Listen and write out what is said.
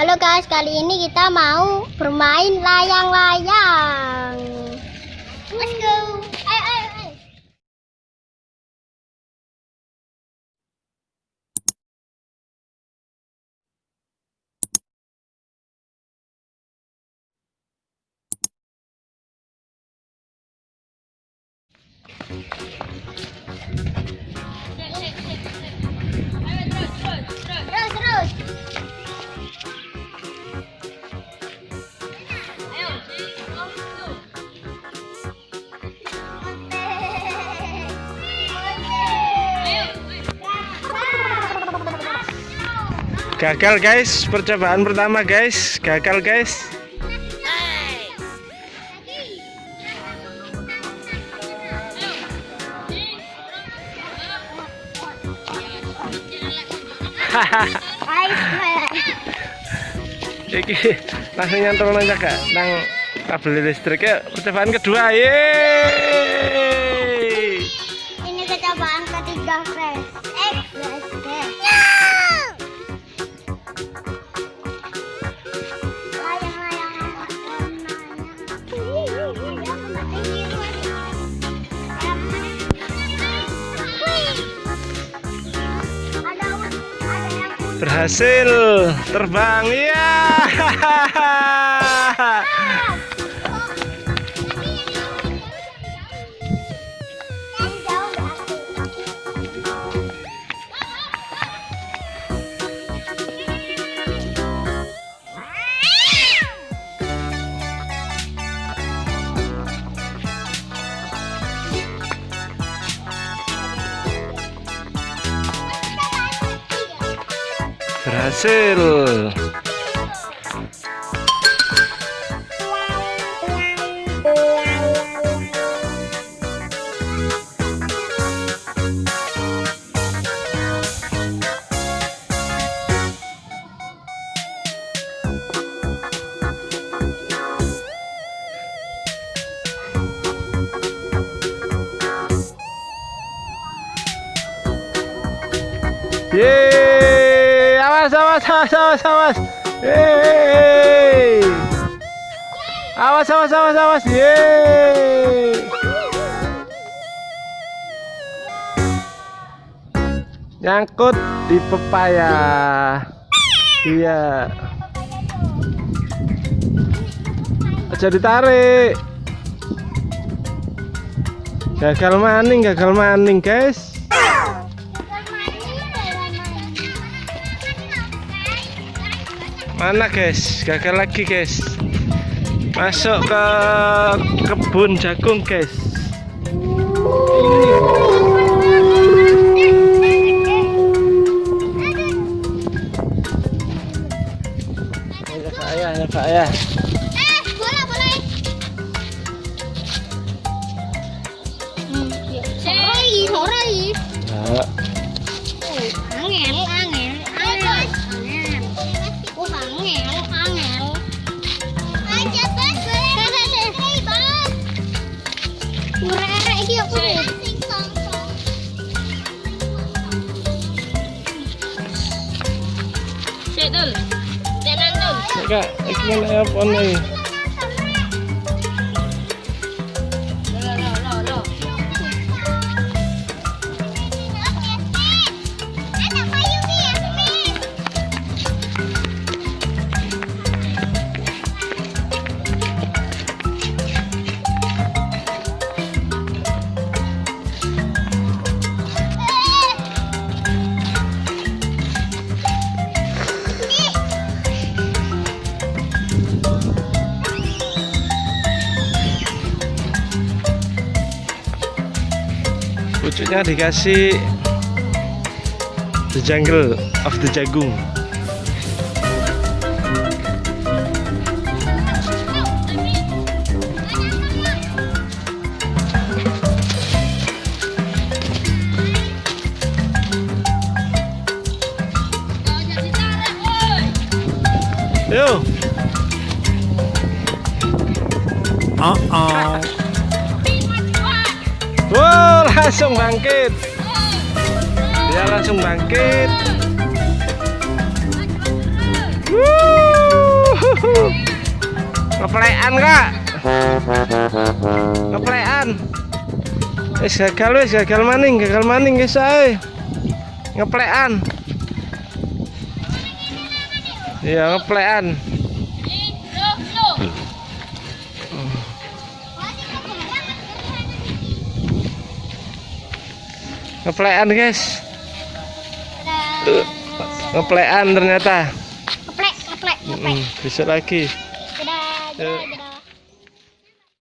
Halo guys, kali ini kita mau bermain layang-layang. Let's go. Ayo, ayo, ayo. Terus, terus. Gagal guys, percobaan pertama guys, gagal guys. Iki langsung nyantol aja kak, nang kabel listriknya percobaan kedua, yeay. Ini kecobaan ketiga, guys. Berhasil terbang, ya. Berhasil. Yeay, awas, awas, awas, awas, awas. Yeay. Awas, awas, awas, awas. Yeay. Nyangkut di pepaya. Iya. Aja ditarik. Gagal maning, gagal maning, guys. Mana guys? Gagal lagi guys. Masuk ke kebun jagung guys. Ayo Pak Ayah, ayo Pak dul. Kak, iki mana apa nih? Pucuknya dikasih the jungle of the jagung. Yo. Uh oh. Wow, langsung bangkit. Dia langsung bangkit. Wuh. Ngeplekan kak Ngeplekan Wis gagal wis gagal maning gagal maning guys ae Ngeplekan Iya ngeplekan Ngeplekan guys Dadah. Ngeplekan ternyata Keplek, keplek, keplek. Mm, Besok lagi Dadah, dadah, dadah.